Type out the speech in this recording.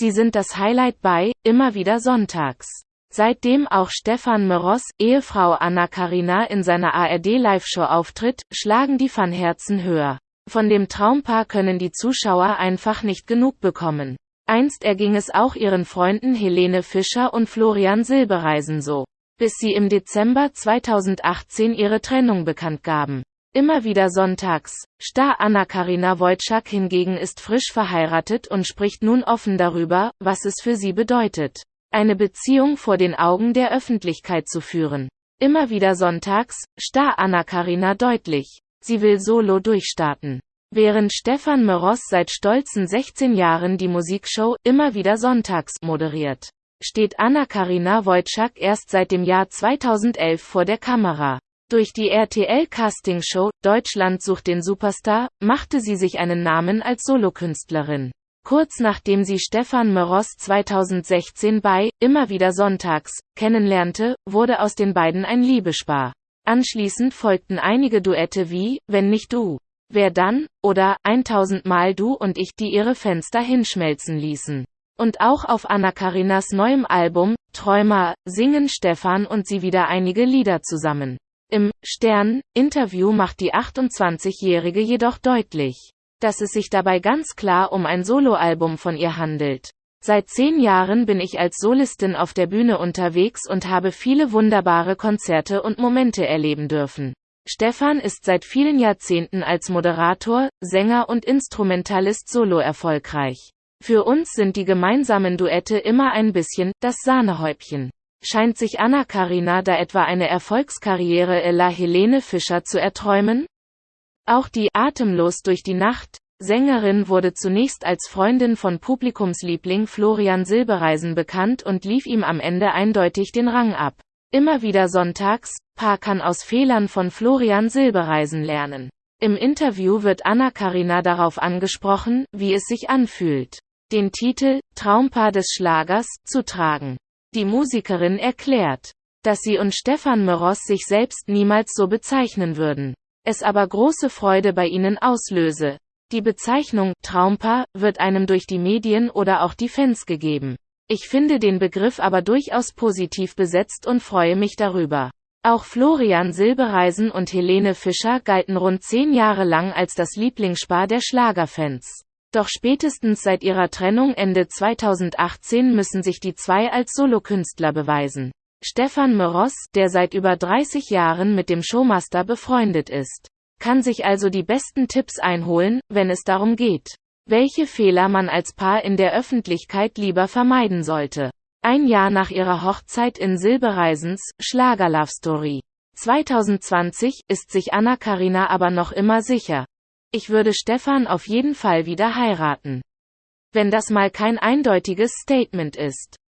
Sie sind das Highlight bei Immer wieder sonntags. Seitdem auch Stefan Meros, Ehefrau Anna Karina in seiner ARD-Live-Show auftritt, schlagen die Fanherzen höher. Von dem Traumpaar können die Zuschauer einfach nicht genug bekommen. Einst erging es auch ihren Freunden Helene Fischer und Florian Silbereisen so. Bis sie im Dezember 2018 ihre Trennung bekannt gaben. Immer wieder sonntags. Star Anna-Karina Wojcik hingegen ist frisch verheiratet und spricht nun offen darüber, was es für sie bedeutet, eine Beziehung vor den Augen der Öffentlichkeit zu führen. Immer wieder sonntags, Star Anna-Karina deutlich. Sie will solo durchstarten. Während Stefan Meros seit stolzen 16 Jahren die Musikshow immer wieder sonntags moderiert, steht Anna-Karina Wojcik erst seit dem Jahr 2011 vor der Kamera. Durch die RTL-Castingshow Deutschland sucht den Superstar machte sie sich einen Namen als Solokünstlerin. Kurz nachdem sie Stefan Meros 2016 bei Immer wieder sonntags kennenlernte, wurde aus den beiden ein Liebespaar. Anschließend folgten einige Duette wie Wenn nicht du. Wer dann, oder 1000 Mal du und ich, die ihre Fenster hinschmelzen ließen. Und auch auf Anna-Karinas neuem Album, Träumer, singen Stefan und sie wieder einige Lieder zusammen. Im Stern-Interview macht die 28-Jährige jedoch deutlich, dass es sich dabei ganz klar um ein Soloalbum von ihr handelt. Seit zehn Jahren bin ich als Solistin auf der Bühne unterwegs und habe viele wunderbare Konzerte und Momente erleben dürfen. Stefan ist seit vielen Jahrzehnten als Moderator, Sänger und Instrumentalist solo erfolgreich. Für uns sind die gemeinsamen Duette immer ein bisschen das Sahnehäubchen. Scheint sich Anna Karina da etwa eine Erfolgskarriere Ella Helene Fischer zu erträumen? Auch die Atemlos durch die Nacht Sängerin wurde zunächst als Freundin von Publikumsliebling Florian Silbereisen bekannt und lief ihm am Ende eindeutig den Rang ab. Immer wieder sonntags, Paar kann aus Fehlern von Florian Silbereisen lernen. Im Interview wird Anna-Karina darauf angesprochen, wie es sich anfühlt, den Titel Traumpaar des Schlagers zu tragen. Die Musikerin erklärt, dass sie und Stefan Meros sich selbst niemals so bezeichnen würden. Es aber große Freude bei ihnen auslöse. Die Bezeichnung Traumpaar wird einem durch die Medien oder auch die Fans gegeben. Ich finde den Begriff aber durchaus positiv besetzt und freue mich darüber. Auch Florian Silbereisen und Helene Fischer galten rund zehn Jahre lang als das Lieblingspaar der Schlagerfans. Doch spätestens seit ihrer Trennung Ende 2018 müssen sich die zwei als Solokünstler beweisen. Stefan Meros, der seit über 30 Jahren mit dem Showmaster befreundet ist, kann sich also die besten Tipps einholen, wenn es darum geht, welche Fehler man als Paar in der Öffentlichkeit lieber vermeiden sollte. Ein Jahr nach ihrer Hochzeit in Silbereisens Schlager Love Story 2020 ist sich Anna Karina aber noch immer sicher. Ich würde Stefan auf jeden Fall wieder heiraten. Wenn das mal kein eindeutiges Statement ist.